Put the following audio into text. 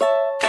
you